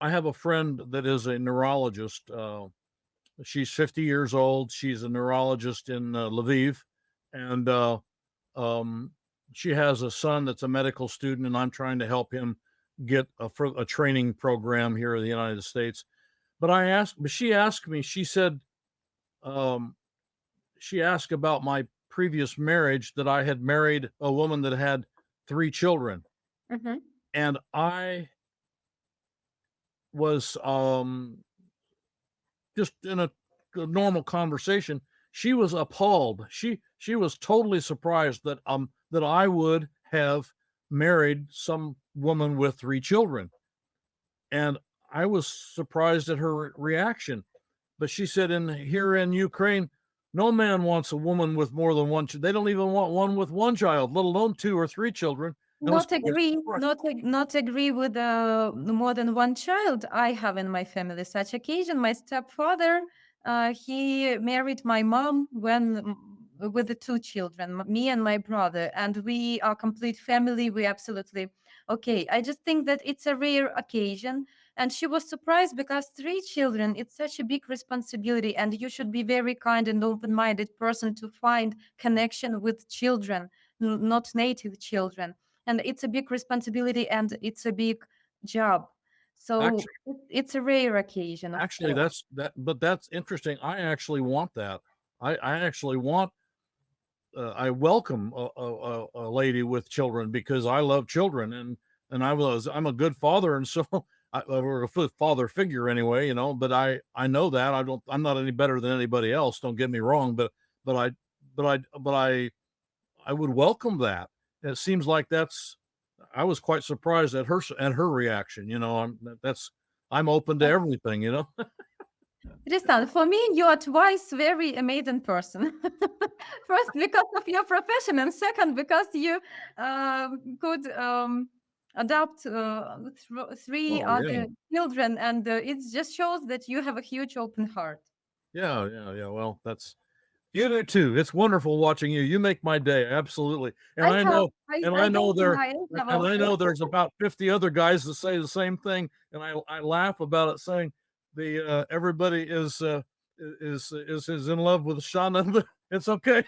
I have a friend that is a neurologist. Uh, she's 50 years old. She's a neurologist in uh, Lviv, and uh, um, she has a son that's a medical student, and I'm trying to help him get a, a training program here in the United States. But I asked, but she asked me. She said, um, she asked about my previous marriage that I had married a woman that had three children. Mhm. And I was um just in a, a normal conversation, she was appalled. She she was totally surprised that um that I would have married some woman with three children. And I was surprised at her re- reaction. But she said in here in Ukraine, no man wants a woman with more than one. They don't even want one with one child, let alone two or three children. Not agree, not not agree with uh, more than one child. I have in my family such occasion. My stepfather, uh, he married my mom when mm, with the two children, me and my brother, and we are complete family. We absolutely okay. I just think that it's a rare occasion, and she was surprised because three children. It's such a big responsibility, and you should be very kind and open-minded person to find connection with children, not native children and it's a big responsibility and it's a big job so Actu- it- it's a rare occasion Actually, that's that, but that's interesting. I actually want that. I, I actually want, uh, I welcome a, a, a- lady with children because I love children and, and I was, I'm a good father. And so I, or a father figure anyway, you know, but I, I know that I don't, I'm not any better than anybody else. Don't get me wrong, but, but I, but I, but I, I would welcome that. It seems like that's, I was quite surprised at her, s- at her reaction, you know, I'm, that's, I'm open to everything, you know? Tristan, for me you are twice very amazing person first because of your profession and second because you um, could um, adopt uh, th- three Oh, yeah. other children and uh, it just shows that you have a huge open heart Yeah, yeah, yeah. Well, that's you do too. It's wonderful watching you. You make my day. Absolutely. And I, have- know, I, and I know there, and I know there's about 50 other guys that say the same thing. And I, I laugh about it saying the, uh, everybody is, uh, is, is, is in love with Shauna, it's okay.